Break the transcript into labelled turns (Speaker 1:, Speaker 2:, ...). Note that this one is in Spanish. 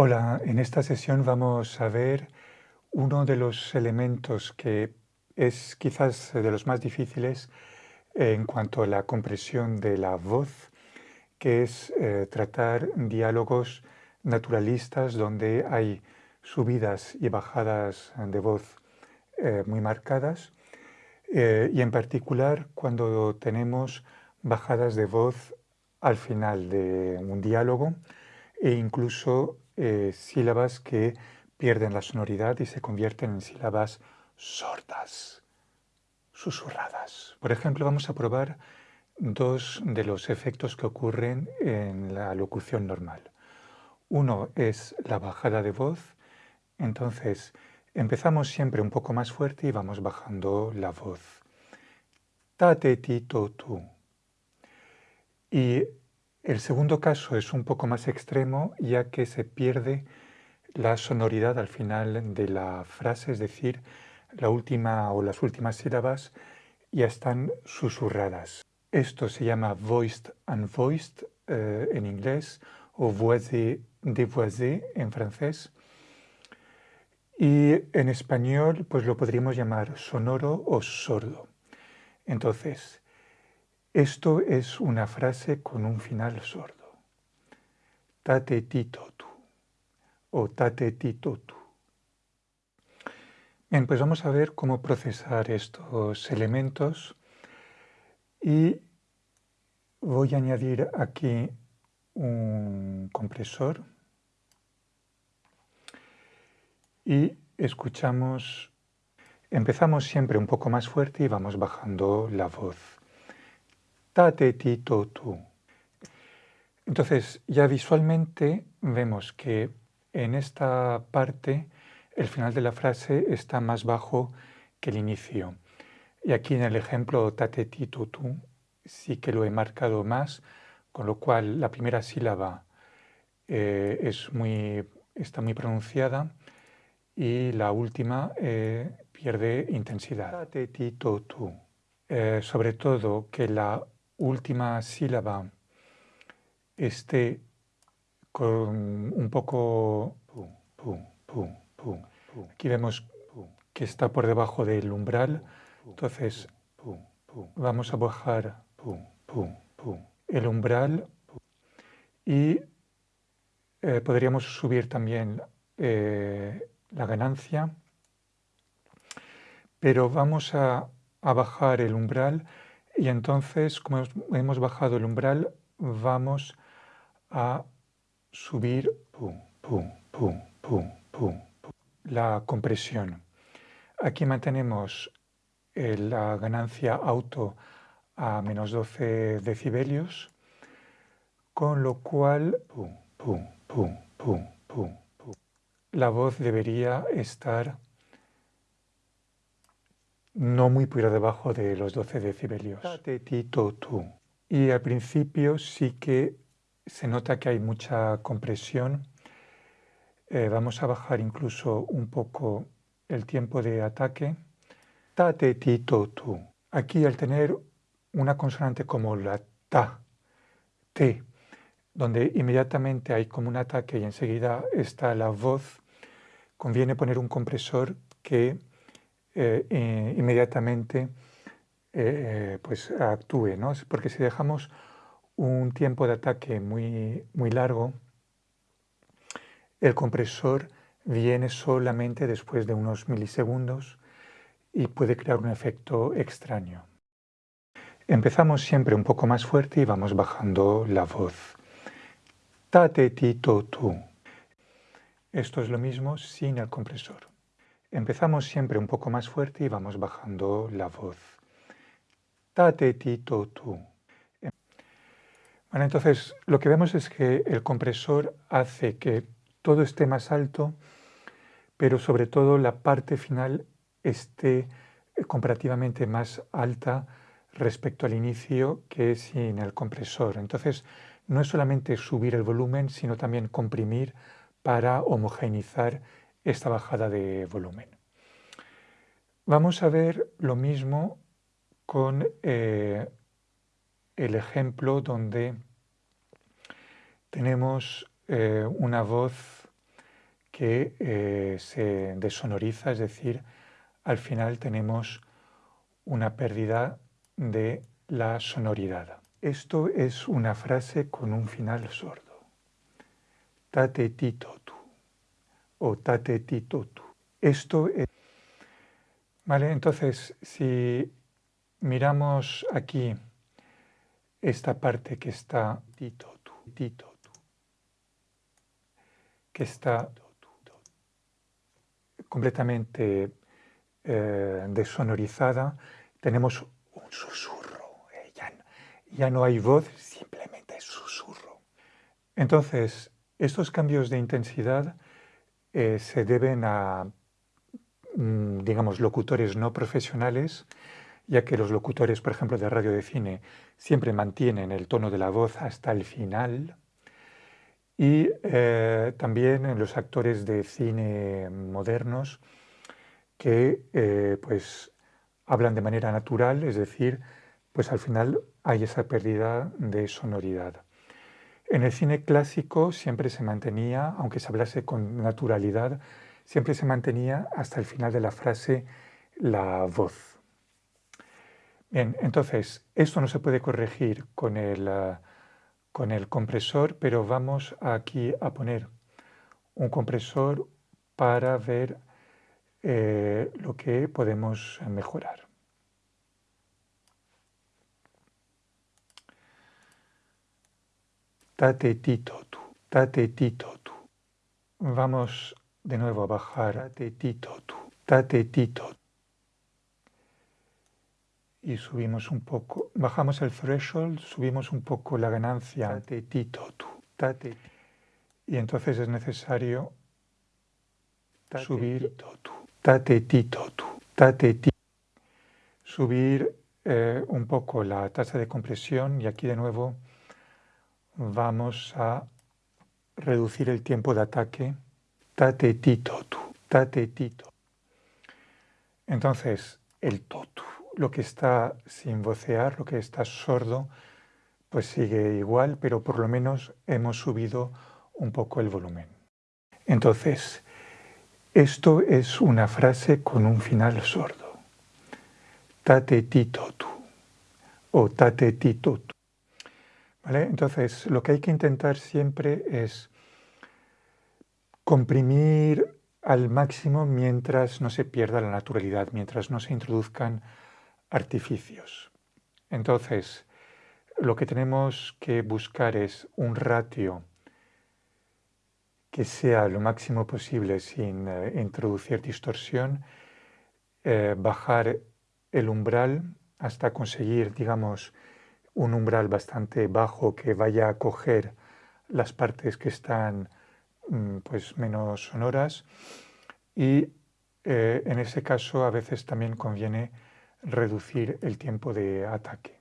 Speaker 1: Hola, en esta sesión vamos a ver uno de los elementos que es quizás de los más difíciles en cuanto a la compresión de la voz, que es eh, tratar diálogos naturalistas donde hay subidas y bajadas de voz eh, muy marcadas. Eh, y en particular cuando tenemos bajadas de voz al final de un diálogo e incluso eh, sílabas que pierden la sonoridad y se convierten en sílabas sordas, susurradas. Por ejemplo, vamos a probar dos de los efectos que ocurren en la locución normal. Uno es la bajada de voz, entonces empezamos siempre un poco más fuerte y vamos bajando la voz. Tate ti to tu. Y el segundo caso es un poco más extremo ya que se pierde la sonoridad al final de la frase, es decir, la última o las últimas sílabas ya están susurradas. Esto se llama voiced unvoiced eh, en inglés o voisé dévoisé en francés. Y en español pues lo podríamos llamar sonoro o sordo. Entonces, esto es una frase con un final sordo. Tate tito tu o tate tito tu. Bien, pues vamos a ver cómo procesar estos elementos y voy a añadir aquí un compresor y escuchamos, empezamos siempre un poco más fuerte y vamos bajando la voz tate tito tu. Entonces, ya visualmente vemos que en esta parte el final de la frase está más bajo que el inicio. Y aquí en el ejemplo tate tito tu sí que lo he marcado más, con lo cual la primera sílaba eh, es muy, está muy pronunciada y la última eh, pierde intensidad. Tate tito tu. Eh, sobre todo que la última sílaba esté con un poco... Aquí vemos que está por debajo del umbral, entonces vamos a bajar el umbral. Y eh, podríamos subir también eh, la ganancia, pero vamos a, a bajar el umbral y entonces, como hemos bajado el umbral, vamos a subir la compresión. Aquí mantenemos eh, la ganancia auto a menos 12 decibelios, con lo cual la voz debería estar no muy por debajo de los 12 decibelios. Y al principio sí que se nota que hay mucha compresión. Eh, vamos a bajar incluso un poco el tiempo de ataque. Aquí al tener una consonante como la ta, te, donde inmediatamente hay como un ataque y enseguida está la voz, conviene poner un compresor que eh, eh, inmediatamente eh, pues actúe, ¿no? porque si dejamos un tiempo de ataque muy, muy largo, el compresor viene solamente después de unos milisegundos y puede crear un efecto extraño. Empezamos siempre un poco más fuerte y vamos bajando la voz. Esto es lo mismo sin el compresor. Empezamos siempre un poco más fuerte y vamos bajando la voz. Tate tito tu. Bueno, entonces lo que vemos es que el compresor hace que todo esté más alto, pero sobre todo la parte final esté comparativamente más alta respecto al inicio que sin el compresor. Entonces, no es solamente subir el volumen, sino también comprimir para homogeneizar esta bajada de volumen. Vamos a ver lo mismo con eh, el ejemplo donde tenemos eh, una voz que eh, se desonoriza, es decir, al final tenemos una pérdida de la sonoridad. Esto es una frase con un final sordo. Tate tito tu o tate tito tu. Esto es... Vale, entonces si miramos aquí esta parte que está tito tu, tito tu, que está completamente eh, desonorizada, tenemos un susurro, eh, ya, no hay voz, simplemente es susurro. Entonces, estos cambios de intensidad eh, se deben a, mm, digamos, locutores no profesionales, ya que los locutores, por ejemplo, de radio de cine, siempre mantienen el tono de la voz hasta el final, y eh, también en los actores de cine modernos que eh, pues hablan de manera natural, es decir, pues al final hay esa pérdida de sonoridad. En el cine clásico siempre se mantenía, aunque se hablase con naturalidad, siempre se mantenía hasta el final de la frase la voz. Bien, entonces, esto no se puede corregir con el, eh, con el compresor, pero vamos aquí a poner un compresor para ver eh, lo que podemos mejorar. Tate tito tu, tate tito tu. Vamos de nuevo a bajar, tate tito tu, tate tito. Y subimos un poco, bajamos el threshold, subimos un poco la ganancia. Y entonces es necesario subir subir eh, un poco la tasa de compresión y aquí de nuevo vamos a reducir el tiempo de ataque tate tito tate tito entonces el totu lo que está sin vocear, lo que está sordo, pues sigue igual, pero por lo menos hemos subido un poco el volumen. Entonces, esto es una frase con un final sordo. Tate tito tu o tate tito tu. Entonces, lo que hay que intentar siempre es comprimir al máximo mientras no se pierda la naturalidad, mientras no se introduzcan artificios. Entonces, lo que tenemos que buscar es un ratio que sea lo máximo posible sin eh, introducir distorsión, eh, bajar el umbral hasta conseguir, digamos, un umbral bastante bajo que vaya a coger las partes que están mm, pues, menos sonoras y eh, en ese caso a veces también conviene reducir el tiempo de ataque.